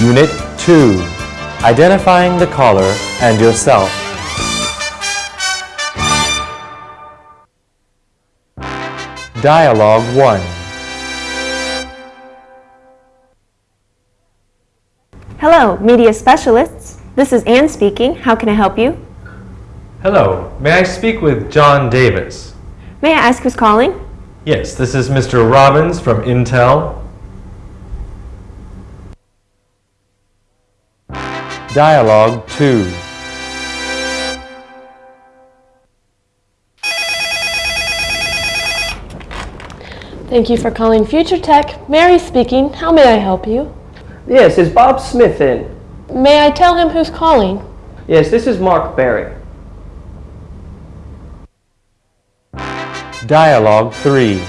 Unit 2 Identifying the caller and yourself. Dialogue 1 Hello, media specialists. This is Ann speaking. How can I help you? Hello, may I speak with John Davis? May I ask who's calling? Yes, this is Mr. Robbins from Intel. Dialogue 2 Thank you for calling Future Tech. Mary speaking. How may I help you? Yes, is Bob Smith in? May I tell him who's calling? Yes, this is Mark Barry. Dialogue 3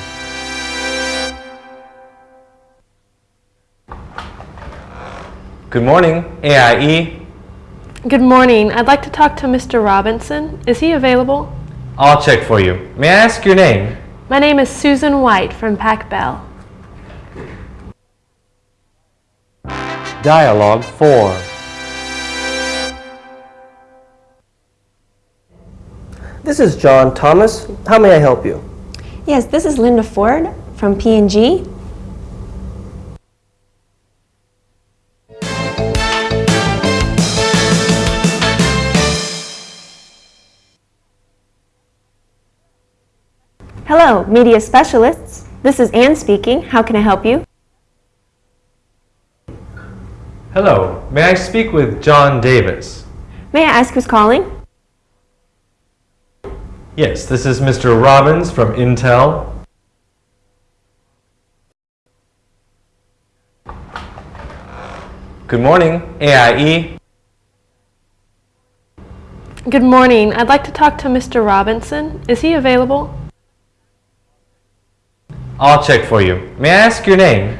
Good morning, AIE. Good morning. I'd like to talk to Mr. Robinson. Is he available? I'll check for you. May I ask your name? My name is Susan White from Pac Bell. Dialogue 4 This is John Thomas. How may I help you? Yes, this is Linda Ford from P&G. Hello, media specialists. This is Ann speaking. How can I help you? Hello, may I speak with John Davis? May I ask who's calling? Yes, this is Mr. Robbins from Intel. Good morning, AIE. Good morning. I'd like to talk to Mr. Robinson. Is he available? I'll check for you. May I ask your name?